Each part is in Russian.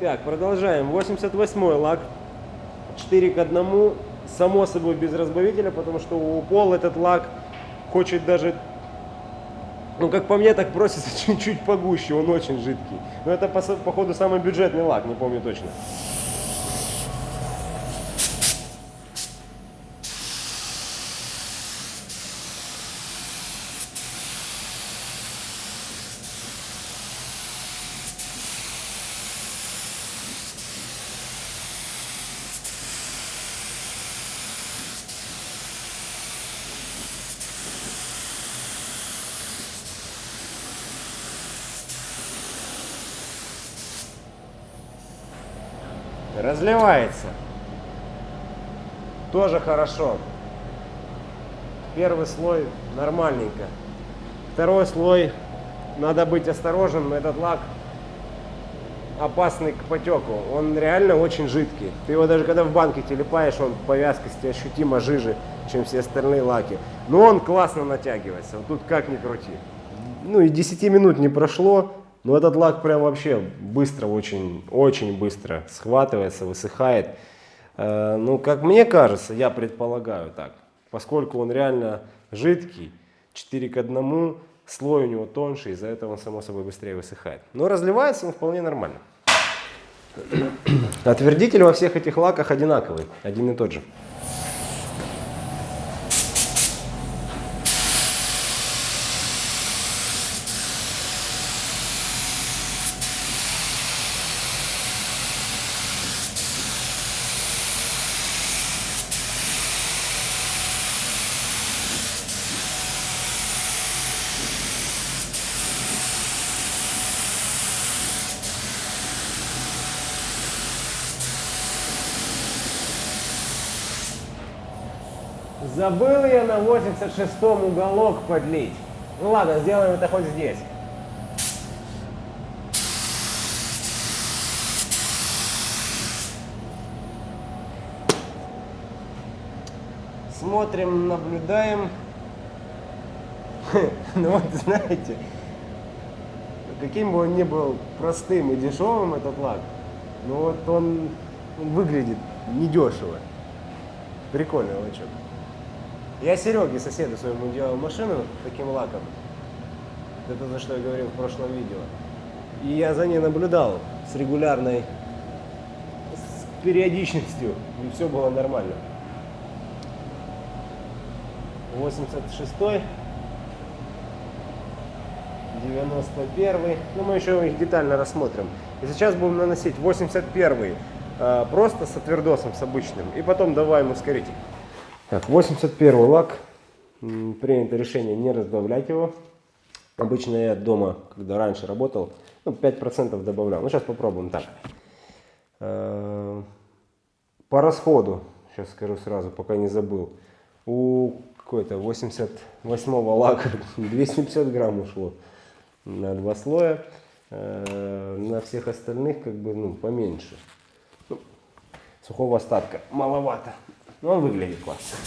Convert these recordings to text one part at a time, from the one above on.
Так, продолжаем. 88 лак. 4 к 1. Само собой без разбавителя, потому что у Пол этот лак хочет даже, ну как по мне, так просится чуть-чуть погуще, он очень жидкий. Но это по, походу самый бюджетный лак, не помню точно. Разливается. Тоже хорошо. Первый слой нормальненько. Второй слой надо быть осторожным. Этот лак опасный к потеку. Он реально очень жидкий. Ты его даже когда в банке телепаешь, он по вязкости ощутимо жиже, чем все остальные лаки. Но он классно натягивается. Вот тут как ни крути. Ну и 10 минут не прошло, но этот лак прям вообще быстро, очень, очень быстро схватывается, высыхает. Э, ну, как мне кажется, я предполагаю так, поскольку он реально жидкий, 4 к 1, слой у него тоньше, из-за этого он само собой быстрее высыхает. Но разливается он вполне нормально. Отвердитель во всех этих лаках одинаковый, один и тот же. Забыл я на 86-м уголок подлить. Ну ладно, сделаем это хоть здесь. Смотрим, наблюдаем. Ну вот, знаете, каким бы он ни был простым и дешевым, этот лак, но вот он, он выглядит недешево. Прикольный лачок. Я Сереге, соседу своему делал машину таким лаком. Это то, что я говорил в прошлом видео. И я за ней наблюдал с регулярной с периодичностью. И все было нормально. 86 91 ну мы еще их детально рассмотрим. И сейчас будем наносить 81 э, просто с отвердосом, с обычным. И потом добавим ускоритель. Так, 81 лак. Принято решение не разбавлять его. Обычно я дома, когда раньше работал, ну, 5% добавлял. Ну, сейчас попробуем так. Э, по расходу, сейчас скажу сразу, пока не забыл. У какой-то 88-го лака 250 грамм ушло на два слоя. Э, на всех остальных как бы ну, поменьше. Ну, сухого остатка маловато. Но он выглядит классно.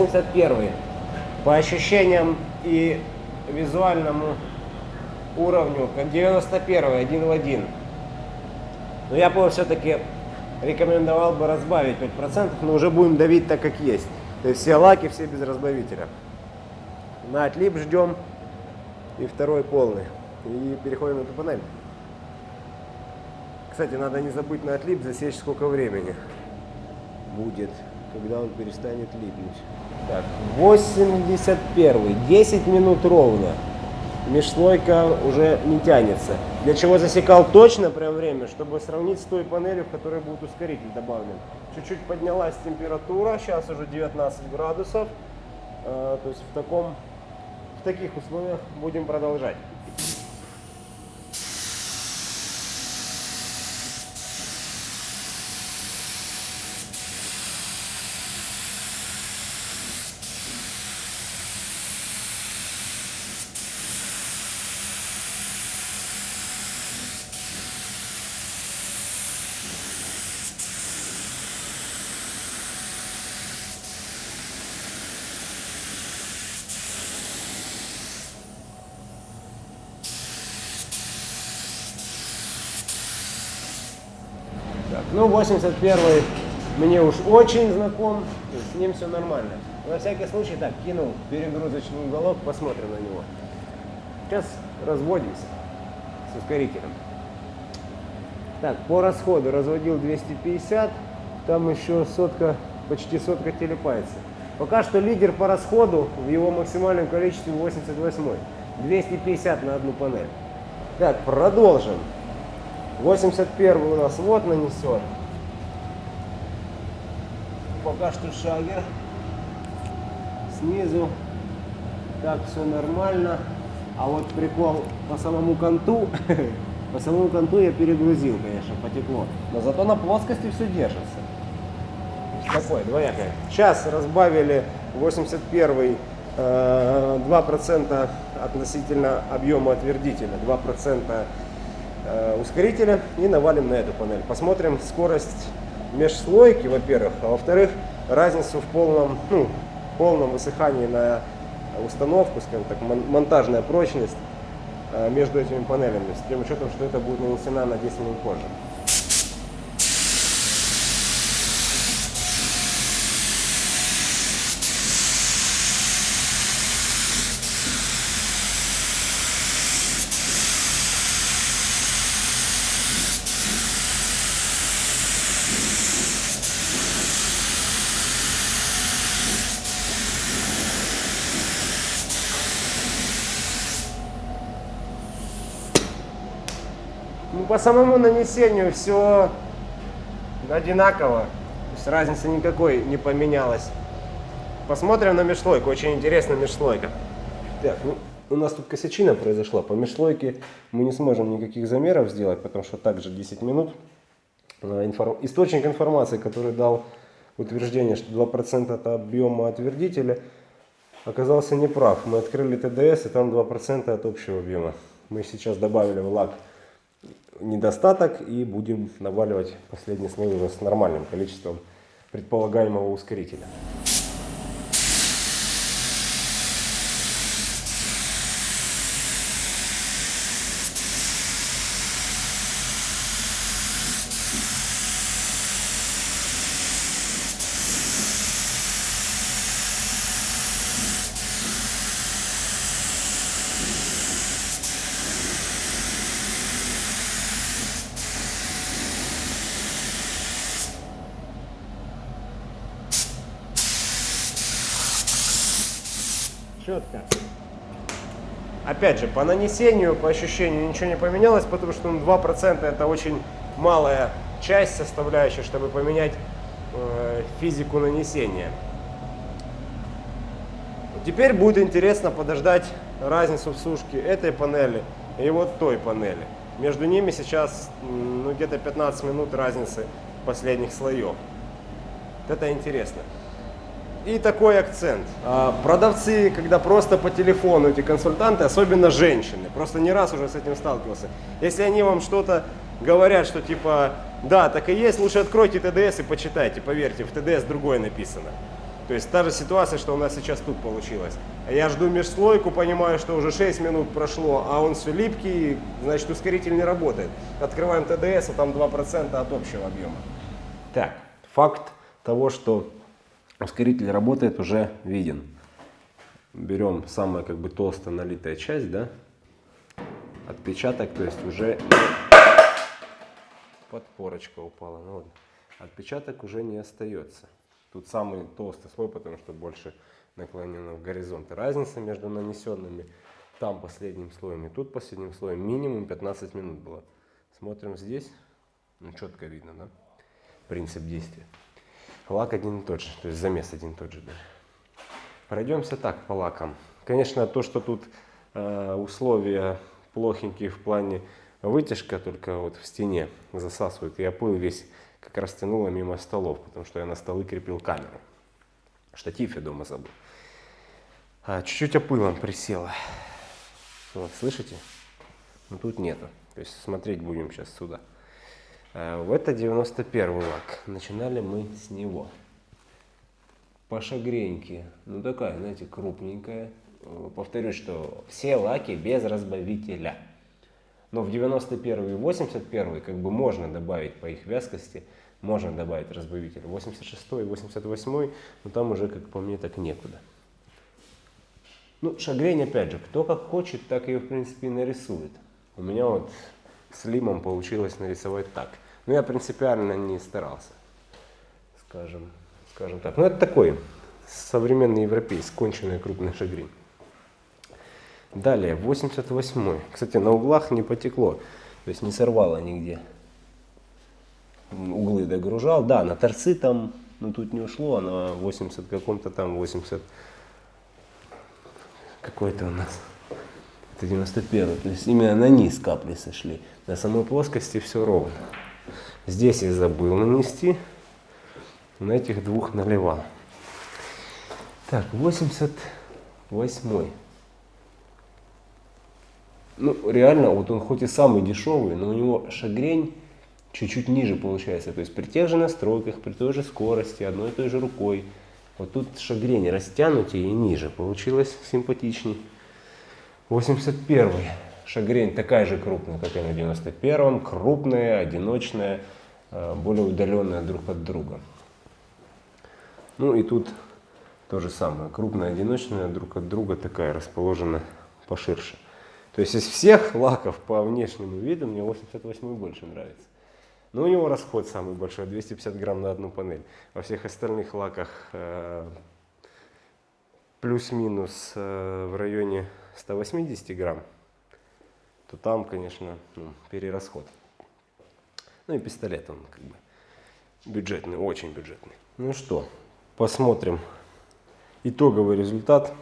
81 по ощущениям и визуальному уровню, как 91 один в один. Но я бы все-таки рекомендовал бы разбавить 5%, но уже будем давить так, как есть. То есть все лаки, все без разбавителя. На отлип ждем и второй полный. И переходим на тупонель. Кстати, надо не забыть на отлип засечь сколько времени будет когда он перестанет липнуть. Так, 81 10 минут ровно. Межслойка уже не тянется. Для чего засекал точно прям время, чтобы сравнить с той панелью, в которой будет ускоритель добавлен. Чуть-чуть поднялась температура, сейчас уже 19 градусов. А, то есть в, таком, в таких условиях будем продолжать. Так, ну 81 мне уж очень знаком, с ним все нормально. На всякий случай так, кинул перегрузочный уголок, посмотрим на него. Сейчас разводимся с ускорителем. Так, по расходу разводил 250, там еще сотка, почти сотка телепается. Пока что лидер по расходу в его максимальном количестве 88. 250 на одну панель. Так, продолжим. 81 у нас вот нанесен. Пока что шагер. Снизу. Так, все нормально. А вот прикол по самому конту, по самому конту я перегрузил, конечно, потекло. Но зато на плоскости все держится. Такое, двоякое. Сейчас разбавили 81 2% относительно объема отвердителя, 2% э, ускорителя и навалим на эту панель. Посмотрим скорость межслойки, во-первых, а во-вторых, разницу в полном, ну, полном высыхании на установку, скажем так, монтажная прочность э, между этими панелями, с тем учетом, что это будет нанесена на 10 минут позже. По самому нанесению все одинаково. То есть разницы никакой не поменялась. Посмотрим на межслойку. Очень интересная межслойка. Так, ну, у нас тут косячина произошла. По межслойке мы не сможем никаких замеров сделать, потому что также 10 минут. А, информ... Источник информации, который дал утверждение, что 2% от объема отвердителя, оказался неправ. Мы открыли ТДС, и там 2% от общего объема. Мы сейчас добавили в лак недостаток и будем наваливать последний слой уже с нормальным количеством предполагаемого ускорителя. Четко. Опять же, по нанесению, по ощущению ничего не поменялось, потому что ну, 2% это очень малая часть составляющая, чтобы поменять э, физику нанесения. Теперь будет интересно подождать разницу в сушке этой панели и вот той панели. Между ними сейчас ну, где-то 15 минут разницы последних слоев. Это интересно. И такой акцент. А, продавцы, когда просто по телефону, эти консультанты, особенно женщины, просто не раз уже с этим сталкивался. Если они вам что-то говорят, что типа, да, так и есть, лучше откройте ТДС и почитайте, поверьте, в ТДС другое написано. То есть та же ситуация, что у нас сейчас тут получилось. Я жду межслойку, понимаю, что уже 6 минут прошло, а он все липкий, значит ускоритель не работает. Открываем ТДС, а там 2% от общего объема. Так, факт того, что ускоритель работает, уже виден. Берем самая как бы толстая налитая часть, да, отпечаток, то есть уже подпорочка упала. Ну, вот. Отпечаток уже не остается. Тут самый толстый слой, потому что больше наклонено в горизонт. разница между нанесенными там последним слоем и тут последним слоем минимум 15 минут было. Смотрим здесь, ну четко видно, да, принцип действия. Лак один и тот же, то есть замес один и тот же. Да. Пройдемся так по лакам. Конечно, то, что тут э, условия плохенькие в плане вытяжка, только вот в стене засасывает. Я пыл весь как раз тянуло мимо столов, потому что я на столы крепил камеру. Штатив я дома забыл. А, чуть-чуть опылом присела. Вот, слышите? Но тут нету. То есть смотреть будем сейчас сюда. Э, это 91 лак. Начинали мы с него. По шагреньке. Ну такая, знаете, крупненькая. Э, повторюсь, что все лаки без разбавителя. Но в 91 и 81 как бы можно добавить по их вязкости, можно добавить разбавитель. 86 и 88, но там уже, как по мне, так некуда. Ну, шагрень, опять же, кто как хочет, так ее, в принципе, и нарисует. У меня вот с лимом получилось нарисовать так. Но я принципиально не старался, скажем, скажем так. Ну, это такой современный европейский, конченый крупный шагрень. Далее, 88 Кстати, на углах не потекло, то есть не сорвало нигде. Углы догружал. Да, на торцы там, ну тут не ушло, а на 80 каком-то там, 80 какой-то у нас. Это 91 То есть именно на низ капли сошли. На самой плоскости все ровно. Здесь я забыл нанести. На этих двух наливал. Так, 88 ну, реально, вот он хоть и самый дешевый, но у него шагрень чуть-чуть ниже получается. То есть при тех же настройках, при той же скорости, одной и той же рукой. Вот тут шагрень растянутее и ниже. Получилось симпатичней. 81 шагрень такая же крупная, как и на 91-м. Крупная, одиночная, э, более удаленная друг от друга. Ну и тут то же самое. Крупная, одиночная, друг от друга такая расположена поширше. То есть из всех лаков по внешнему виду мне 88 больше нравится. Но у него расход самый большой, 250 грамм на одну панель. Во всех остальных лаках э, плюс-минус э, в районе 180 грамм, то там, конечно, ну, перерасход. Ну и пистолет он как бы бюджетный, очень бюджетный. Ну что, посмотрим итоговый результат.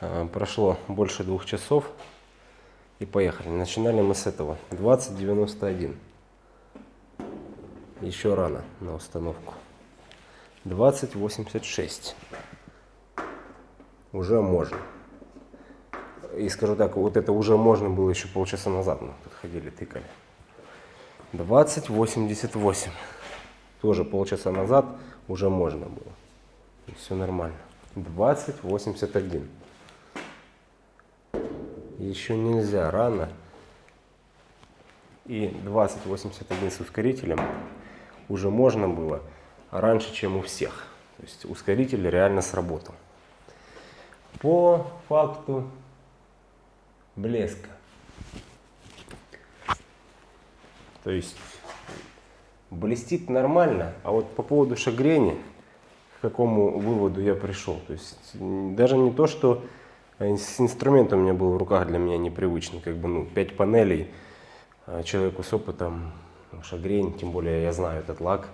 Э, прошло больше двух часов. И поехали. Начинали мы с этого. 2091. Еще рано на установку. 2086. Уже можно. И скажу так, вот это уже можно было еще полчаса назад. Мы подходили, тыкали. 2088. Тоже полчаса назад уже можно было. И все нормально. 2081 еще нельзя, рано. И 2081 с ускорителем уже можно было раньше, чем у всех. То есть ускоритель реально сработал. По факту блеска. То есть блестит нормально, а вот по поводу шагрени, к какому выводу я пришел. То есть даже не то, что с инструментом у меня был в руках для меня непривычный, как бы, ну, 5 панелей, а человеку с опытом, ну, шагрень, тем более я знаю этот лак,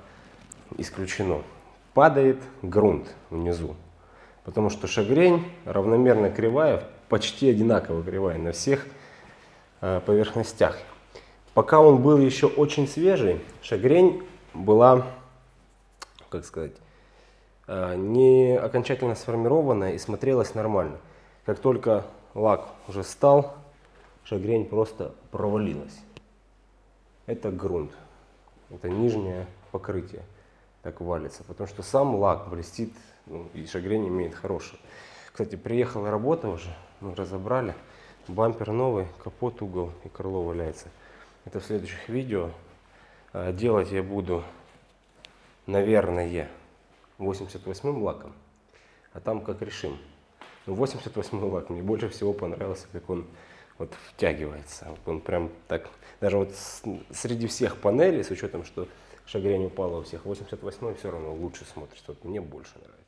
исключено. Падает грунт внизу, потому что шагрень равномерно кривая, почти одинаково кривая на всех э, поверхностях. Пока он был еще очень свежий, шагрень была, как сказать, э, не окончательно сформированная и смотрелась нормально. Как только лак уже стал, шагрень просто провалилась. Это грунт, это нижнее покрытие так валится, потому что сам лак блестит ну, и шагрень имеет хороший. Кстати, приехала работа уже, мы разобрали, бампер новый, капот, угол и крыло валяется. Это в следующих видео. А, делать я буду, наверное, 88 лаком, а там как решим. Ну, 88 лак мне больше всего понравился, как он вот втягивается. Он прям так, даже вот среди всех панелей, с учетом, что шагрень упала у всех, 88 все равно лучше смотрится. Вот мне больше нравится.